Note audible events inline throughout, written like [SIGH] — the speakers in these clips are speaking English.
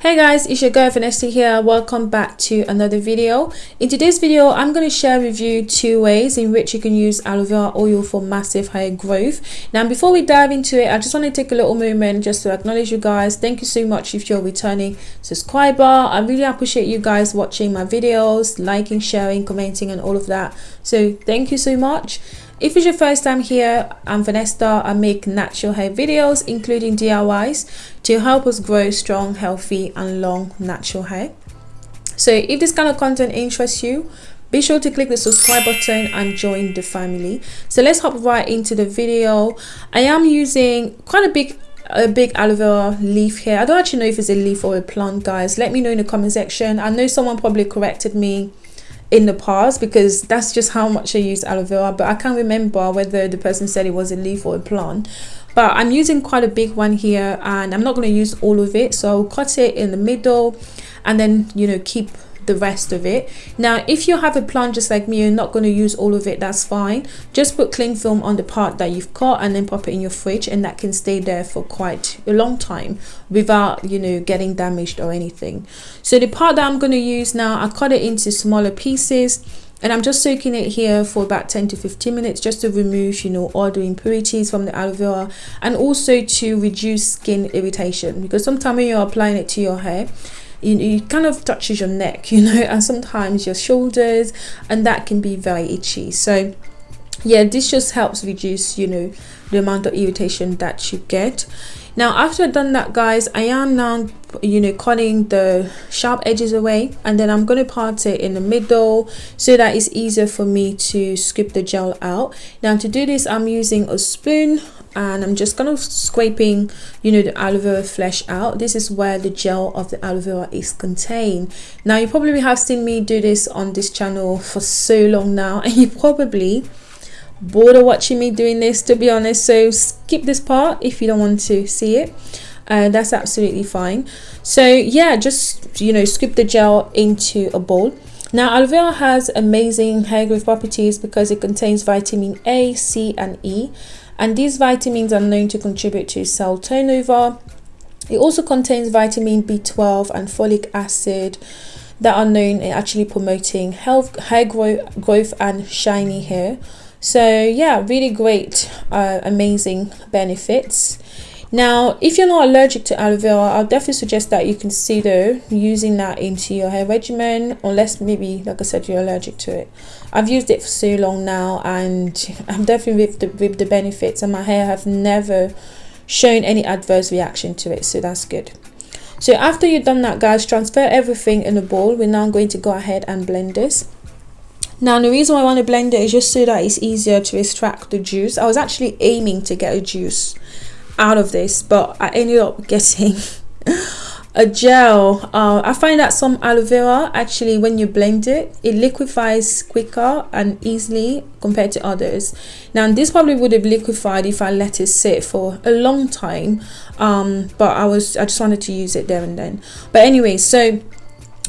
Hey guys, it's your girl Vanessa here. Welcome back to another video. In today's video, I'm going to share with you two ways in which you can use aloe vera oil for massive hair growth. Now, before we dive into it, I just want to take a little moment just to acknowledge you guys. Thank you so much if you're returning subscriber. I really appreciate you guys watching my videos, liking, sharing, commenting, and all of that. So thank you so much. If it's your first time here, I'm Vanessa. I make natural hair videos, including DIYs, to help us grow strong, healthy, and long natural hair. So if this kind of content interests you, be sure to click the subscribe button and join the family. So let's hop right into the video. I am using quite a big a big aloe vera leaf here. I don't actually know if it's a leaf or a plant, guys. Let me know in the comment section. I know someone probably corrected me in the past because that's just how much I use aloe vera but I can't remember whether the person said it was a leaf or a plant. But I'm using quite a big one here and I'm not going to use all of it so I'll cut it in the middle and then you know keep the rest of it. Now if you have a plant just like me you're not going to use all of it that's fine. Just put cling film on the part that you've cut and then pop it in your fridge and that can stay there for quite a long time without you know getting damaged or anything. So the part that i'm going to use now i cut it into smaller pieces and I'm just soaking it here for about 10 to 15 minutes just to remove you know all the impurities from the aloe vera and also to reduce skin irritation because sometimes when you're applying it to your hair you, it kind of touches your neck [LAUGHS] you know and sometimes your shoulders and that can be very itchy. So yeah this just helps reduce you know the amount of irritation that you get. Now after I've done that guys I am now you know cutting the sharp edges away and then I'm going to part it in the middle so that it's easier for me to scoop the gel out. Now to do this I'm using a spoon and I'm just kind of scraping you know the aloe vera flesh out. This is where the gel of the aloe vera is contained. Now you probably have seen me do this on this channel for so long now [LAUGHS] and you probably bored of watching me doing this to be honest. So skip this part if you don't want to see it. Uh, that's absolutely fine. So yeah just you know scoop the gel into a bowl. Now aloe vera has amazing hair growth properties because it contains vitamin A, C and E and these vitamins are known to contribute to cell turnover. It also contains vitamin B12 and folic acid that are known in actually promoting health, hair growth, growth and shiny hair. So yeah, really great, uh, amazing benefits. Now, if you're not allergic to aloe vera, I'll definitely suggest that you consider using that into your hair regimen, unless maybe, like I said, you're allergic to it. I've used it for so long now, and [LAUGHS] I'm definitely with the, with the benefits, and my hair have never shown any adverse reaction to it, so that's good. So after you've done that, guys, transfer everything in a bowl. We're now going to go ahead and blend this. Now the reason why I want to blend it is just so that it's easier to extract the juice. I was actually aiming to get a juice out of this but I ended up getting [LAUGHS] a gel. Uh, I find that some aloe vera actually when you blend it it liquefies quicker and easily compared to others. Now this probably would have liquefied if I let it sit for a long time um, but I was I just wanted to use it there and then. But anyway so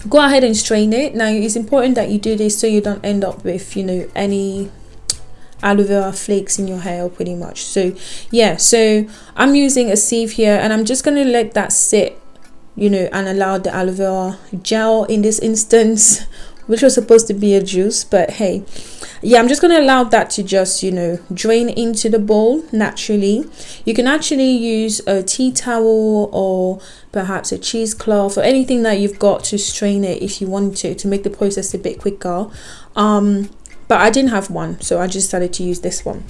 go ahead and strain it. Now it's important that you do this so you don't end up with you know any aloe vera flakes in your hair pretty much. So yeah so i'm using a sieve here and i'm just going to let that sit you know and allow the aloe vera gel in this instance [LAUGHS] which was supposed to be a juice but hey. Yeah i'm just going to allow that to just you know drain into the bowl naturally. You can actually use a tea towel or perhaps a cheesecloth or anything that you've got to strain it if you want to to make the process a bit quicker. Um but I didn't have one so I just decided to use this one.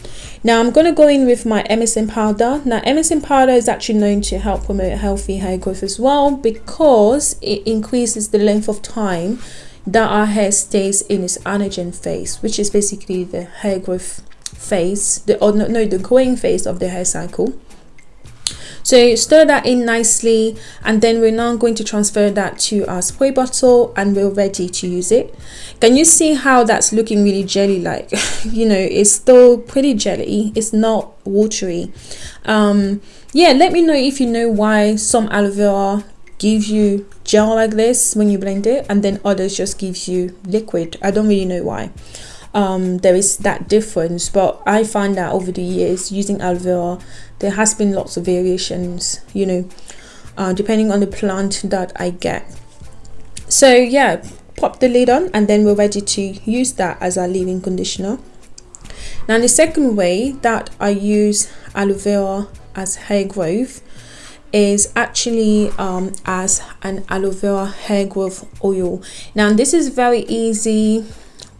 Now I'm going to go in with my MSM powder. Now MSM powder is actually known to help promote healthy hair growth as well because it increases the length of time that our hair stays in its anagen phase which is basically the hair growth phase the or no, no the growing phase of the hair cycle so stir that in nicely and then we're now going to transfer that to our spray bottle and we're ready to use it. Can you see how that's looking really jelly like [LAUGHS] you know it's still pretty jelly it's not watery. Um yeah let me know if you know why some aloe vera gives you gel like this when you blend it and then others just gives you liquid. I don't really know why um, there is that difference but I find that over the years using aloe vera there has been lots of variations you know uh, depending on the plant that I get. So yeah pop the lid on and then we're ready to use that as our leave-in conditioner. Now the second way that I use aloe vera as hair growth is actually um, as an aloe vera hair growth oil. Now this is very easy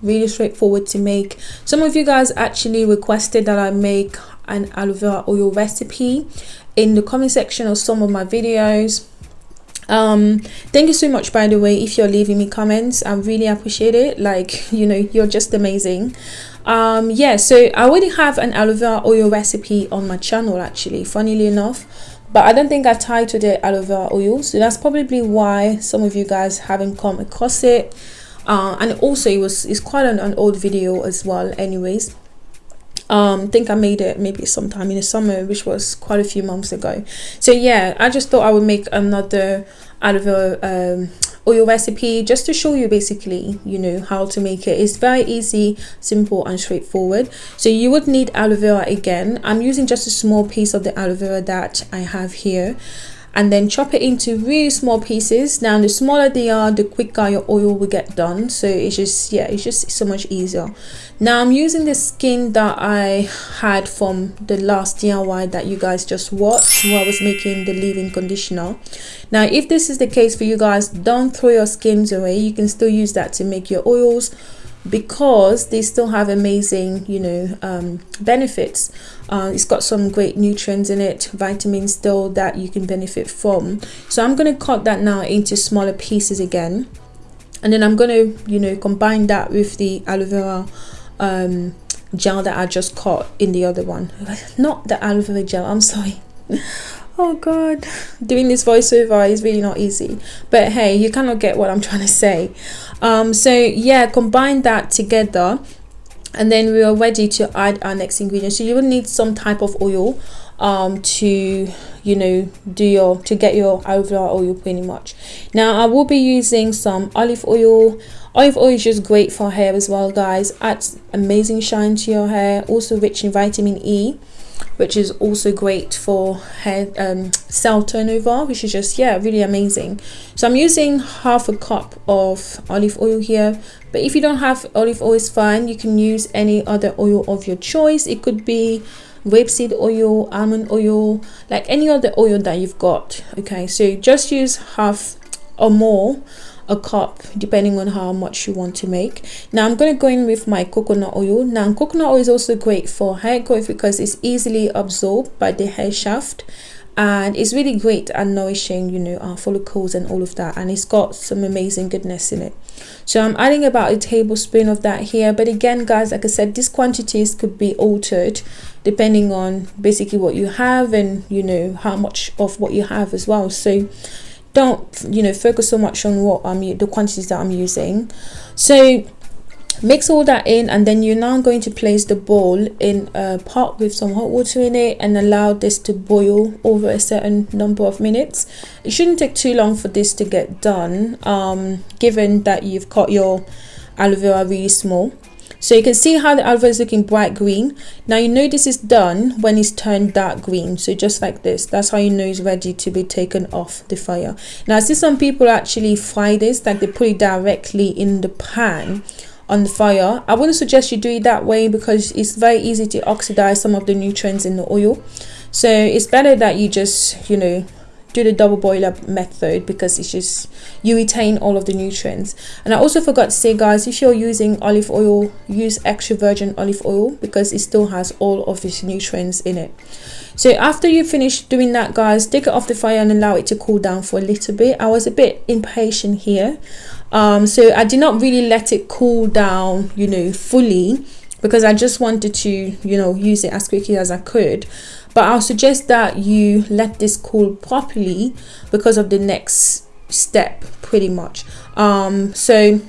really straightforward to make. Some of you guys actually requested that I make an aloe vera oil recipe in the comment section of some of my videos. Um thank you so much by the way if you're leaving me comments. I really appreciate it. Like [LAUGHS] you know you're just amazing. Um yeah so i already have an aloe vera oil recipe on my channel actually funnily enough. But i don't think i titled it aloe vera oil so that's probably why some of you guys haven't come across it uh, and also it was it's quite an, an old video as well anyways um, think I made it maybe sometime in the summer, which was quite a few months ago. So yeah, I just thought I would make another out of a um, oil recipe just to show you basically, you know, how to make it. It's very easy, simple and straightforward. So you would need aloe vera again. I'm using just a small piece of the aloe vera that I have here and then chop it into really small pieces. Now the smaller they are the quicker your oil will get done. So it's just yeah it's just so much easier. Now i'm using the skin that i had from the last diy that you guys just watched while i was making the leave-in conditioner. Now if this is the case for you guys don't throw your skins away. You can still use that to make your oils because they still have amazing you know um, benefits. Uh, it's got some great nutrients in it vitamins still that you can benefit from. So i'm going to cut that now into smaller pieces again. And then i'm going to you know combine that with the aloe vera um, gel that i just cut in the other one. [LAUGHS] Not the aloe vera gel i'm sorry [LAUGHS] oh god. Doing this voiceover is really not easy. But hey you cannot get what i'm trying to say. Um so yeah combine that together and then we are ready to add our next ingredient. So you will need some type of oil um to you know do your to get your overall oil pretty much. Now i will be using some olive oil. Olive oil is just great for hair as well guys. Adds amazing shine to your hair. Also rich in vitamin e which is also great for hair um, cell turnover which is just yeah really amazing. So i'm using half a cup of olive oil here but if you don't have olive oil it's fine. You can use any other oil of your choice. It could be rapeseed oil almond oil like any other oil that you've got okay? So just use half or more a cup depending on how much you want to make. Now i'm going to go in with my coconut oil. Now coconut oil is also great for hair growth because it's easily absorbed by the hair shaft and it's really great and nourishing you know our follicles and all of that and it's got some amazing goodness in it. So i'm adding about a tablespoon of that here but again guys like i said these quantities could be altered depending on basically what you have and you know how much of what you have as well. So don't you know focus so much on what i'm the quantities that i'm using. So mix all that in and then you're now going to place the bowl in a pot with some hot water in it and allow this to boil over a certain number of minutes. It shouldn't take too long for this to get done um, given that you've cut your aloe vera really small so you can see how the vera is looking bright green. Now you know this is done when it's turned dark green. So just like this that's how you know it's ready to be taken off the fire. Now I see some people actually fry this like they put it directly in the pan on the fire. I wouldn't suggest you do it that way because it's very easy to oxidize some of the nutrients in the oil. So it's better that you just you know do the double boiler method because it's just you retain all of the nutrients. And i also forgot to say guys if you're using olive oil use extra virgin olive oil because it still has all of its nutrients in it. So after you finish doing that guys take it off the fire and allow it to cool down for a little bit. I was a bit impatient here. Um so i did not really let it cool down you know fully because i just wanted to you know use it as quickly as i could. But I'll suggest that you let this cool properly because of the next step pretty much. Um so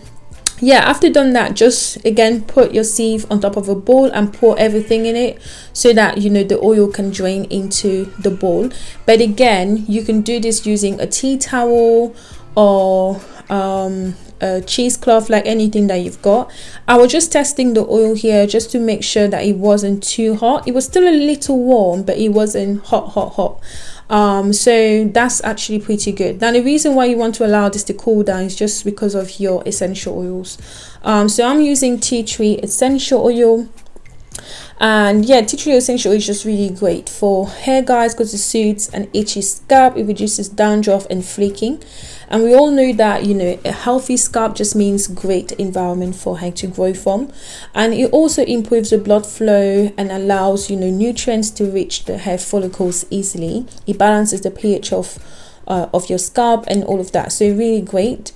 yeah after done that just again put your sieve on top of a bowl and pour everything in it so that you know the oil can drain into the bowl. But again you can do this using a tea towel or um a cheesecloth like anything that you've got. I was just testing the oil here just to make sure that it wasn't too hot. It was still a little warm but it wasn't hot hot hot. Um so that's actually pretty good. Now the reason why you want to allow this to cool down is just because of your essential oils. Um so i'm using tea tree essential oil. And yeah tea tree essential is just really great for hair guys because it suits an itchy scalp. It reduces dandruff and flaking and we all know that you know a healthy scalp just means great environment for hair to grow from. And it also improves the blood flow and allows you know nutrients to reach the hair follicles easily. It balances the ph of uh, of your scalp and all of that. So really great.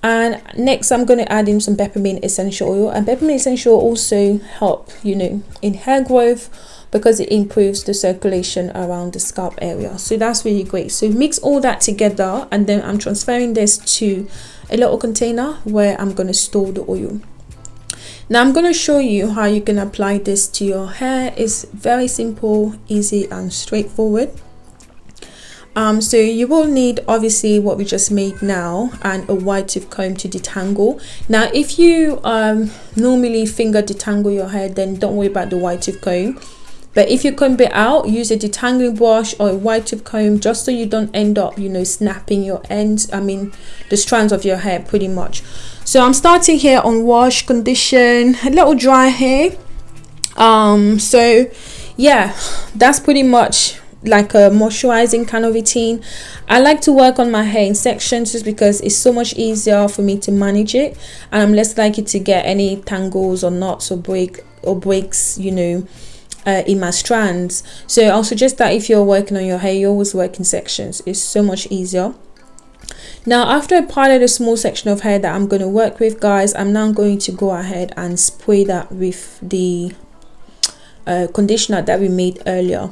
And next i'm going to add in some peppermint essential oil. And peppermint essential also help you know in hair growth because it improves the circulation around the scalp area. So that's really great. So mix all that together and then i'm transferring this to a little container where i'm going to store the oil. Now i'm going to show you how you can apply this to your hair. It's very simple easy and straightforward. Um, so you will need obviously what we just made now and a wide tooth comb to detangle. Now if you um, normally finger detangle your hair then don't worry about the wide tooth comb but if you comb it out use a detangling brush or a wide tooth comb just so you don't end up you know snapping your ends i mean the strands of your hair pretty much. So i'm starting here on wash condition a little dry hair. Um so yeah that's pretty much like a moisturizing kind of routine. I like to work on my hair in sections just because it's so much easier for me to manage it and i'm less likely to get any tangles or knots or break or breaks you know uh, in my strands. So i'll suggest that if you're working on your hair you always work in sections. It's so much easier. Now after I piled a small section of hair that I'm going to work with guys I'm now going to go ahead and spray that with the uh, conditioner that we made earlier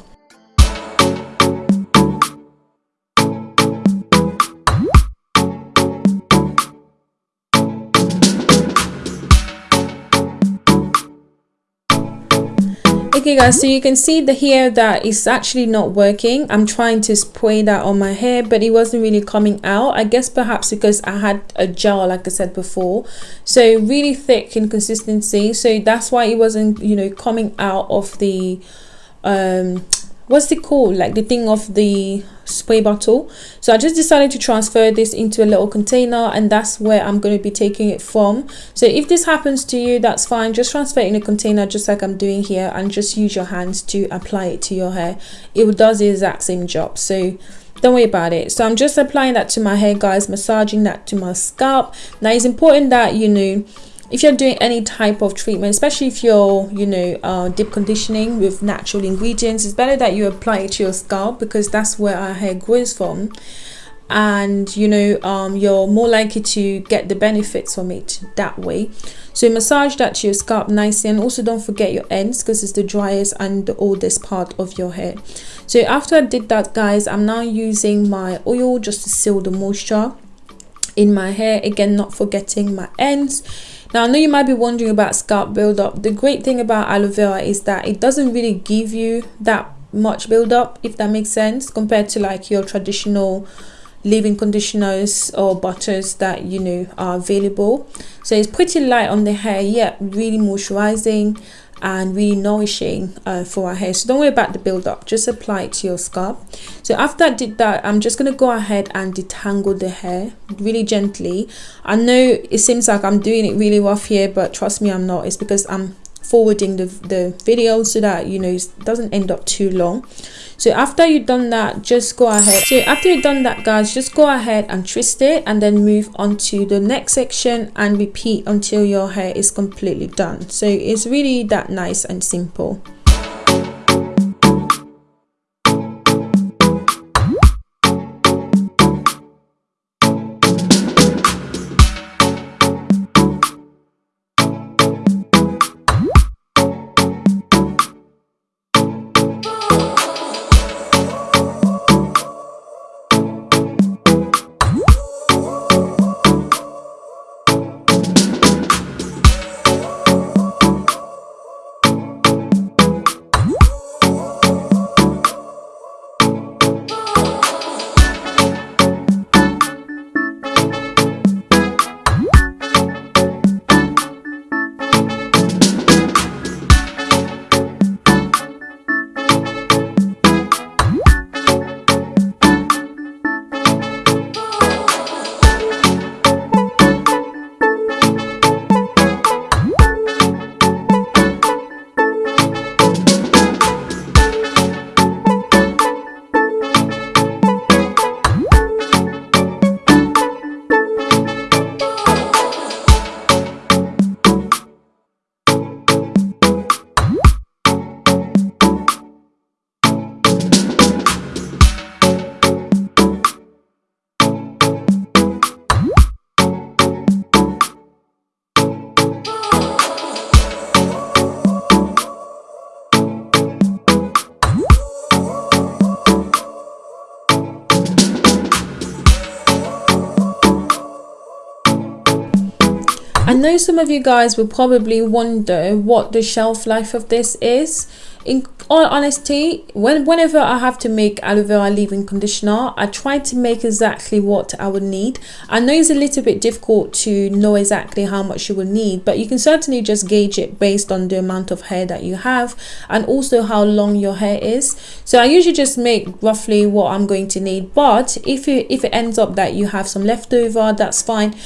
okay guys so you can see the hair that is actually not working. I'm trying to spray that on my hair but it wasn't really coming out. I guess perhaps because i had a gel like i said before. So really thick in consistency so that's why it wasn't you know coming out of the um what's it called? Like the thing of the spray bottle. So i just decided to transfer this into a little container and that's where i'm going to be taking it from. So if this happens to you that's fine. Just transfer it in a container just like i'm doing here and just use your hands to apply it to your hair. It does the exact same job. So don't worry about it. So i'm just applying that to my hair guys massaging that to my scalp. Now it's important that you know if you're doing any type of treatment especially if you're you know uh, deep conditioning with natural ingredients it's better that you apply it to your scalp because that's where our hair grows from. And you know um, you're more likely to get the benefits from it that way. So massage that to your scalp nicely and also don't forget your ends because it's the driest and the oldest part of your hair. So after i did that guys i'm now using my oil just to seal the moisture in my hair. Again not forgetting my ends now, I know you might be wondering about scalp buildup. The great thing about aloe vera is that it doesn't really give you that much buildup, if that makes sense, compared to like your traditional leave-in conditioners or butters that you know are available so it's pretty light on the hair yet really moisturizing and really nourishing uh, for our hair. So don't worry about the build-up just apply it to your scalp. So after I did that I'm just going to go ahead and detangle the hair really gently. I know it seems like I'm doing it really rough here but trust me I'm not. It's because I'm forwarding the, the video so that you know it doesn't end up too long. So after you've done that just go ahead. So after you've done that guys just go ahead and twist it and then move on to the next section and repeat until your hair is completely done. So it's really that nice and simple know some of you guys will probably wonder what the shelf life of this is. In all honesty when whenever i have to make aloe vera leave-in conditioner i try to make exactly what i would need. I know it's a little bit difficult to know exactly how much you will need but you can certainly just gauge it based on the amount of hair that you have and also how long your hair is. So i usually just make roughly what i'm going to need but if it if it ends up that you have some leftover that's fine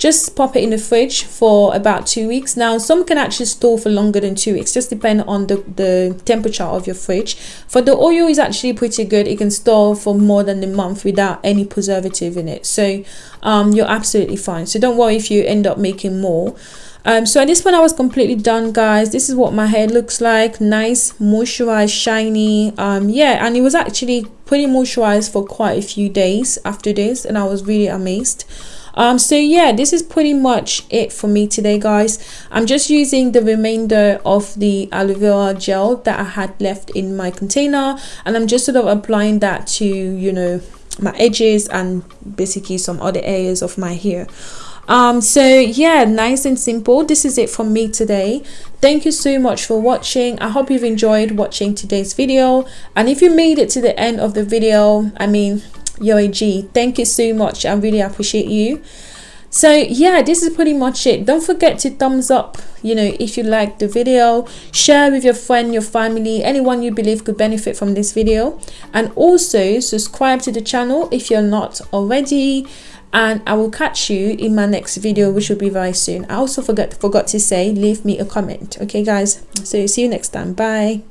just pop it in the fridge for about two weeks. Now some can actually store for longer than two weeks just depend on the the temperature of your fridge. For the oil is actually pretty good. It can store for more than a month without any preservative in it. So um, you're absolutely fine. So don't worry if you end up making more. Um, so at this point I was completely done guys. This is what my hair looks like. Nice moisturized shiny. Um, yeah and it was actually pretty moisturized for quite a few days after this and I was really amazed um so yeah this is pretty much it for me today guys. I'm just using the remainder of the aloe vera gel that i had left in my container and i'm just sort of applying that to you know my edges and basically some other areas of my hair. Um so yeah nice and simple. This is it from me today. Thank you so much for watching. I hope you've enjoyed watching today's video. And if you made it to the end of the video i mean you're. Thank you so much. I really appreciate you. So yeah, this is pretty much it. Don't forget to thumbs up, you know, if you like the video. Share with your friend, your family, anyone you believe could benefit from this video. And also subscribe to the channel if you're not already. And I will catch you in my next video, which will be very soon. I also forgot forgot to say, leave me a comment. Okay, guys. So see you next time. Bye.